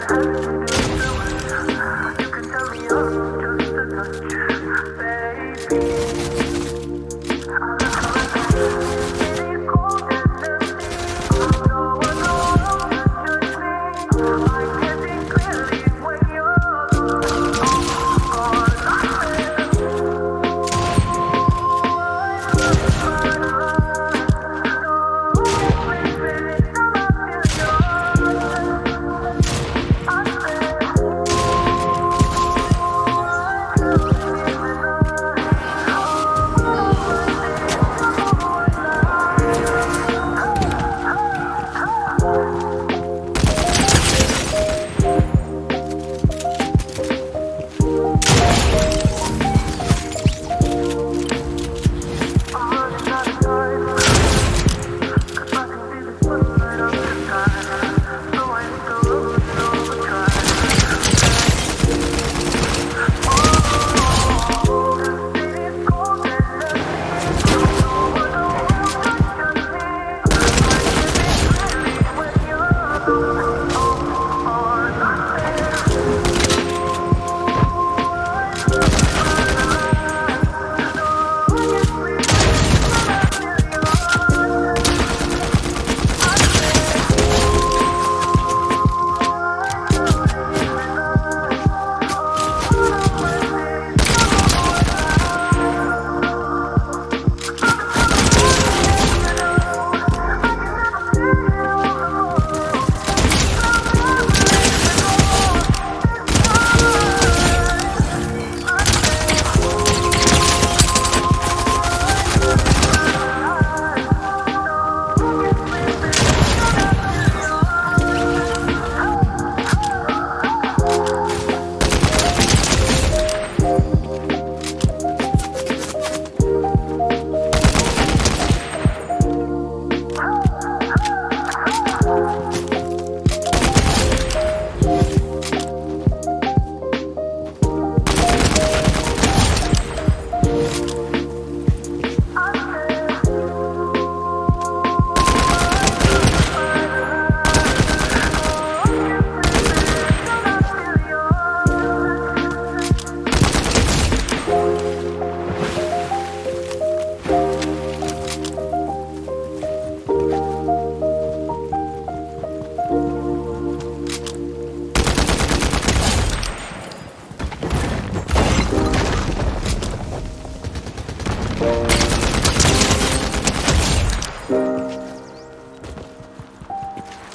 house.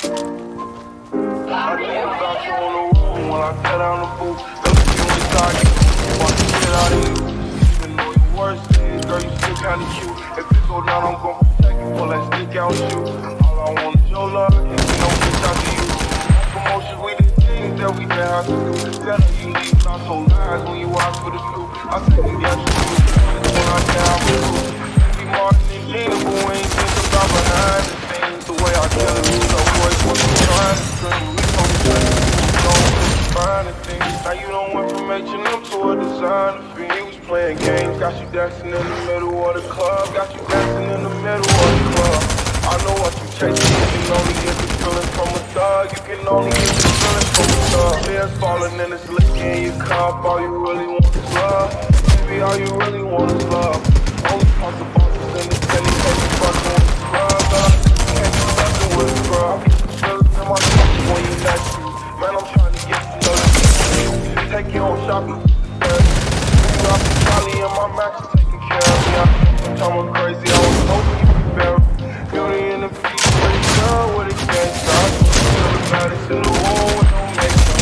I think about you on the wall when I cut down the booth. Look at you and start fucking shit out of you. Even though you worse than girl, you still kinda cute. If you go down, I'm gon' protect you, pull that out shoot. All I want is your love, and you. We things that we have to do. You so nice when you out for the loop. I said, got you. When I die, playing games, got you dancing in the middle of the club. Got you dancing in the middle of the club. I know what you're chasing, you can only get the feeling from a thug. You can only get the feeling from a thug. Tears falling and it's licking in your cup. All you really want is love. Baby, all you really want is love. Only talk the bosses in the city, cause you fucking with the scrub. Can't be fucking with the scrub. Feelings in my thoughts when you next to. Man, I'm trying to get to know you. Take you on shopping. Max is taking care of me. I'm talking crazy, I was hoping you could bear it. Beauty in the beast, pretty girl with a gangsta. You're the baddest in the world with no makeup.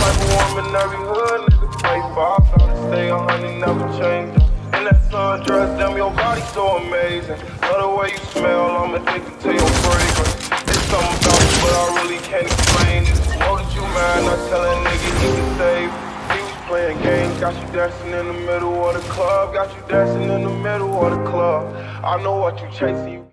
Type of woman every hood, nigga play for. I gotta stay a hundred, never change. In that sundress, damn, your body so amazing. Love the way you smell, I'm addicted to your fragrance. It's something about you, but I really can't explain it. Know that you not got you dancing in the middle of the club. Got you dancing in the middle of the club. I know what you chasing.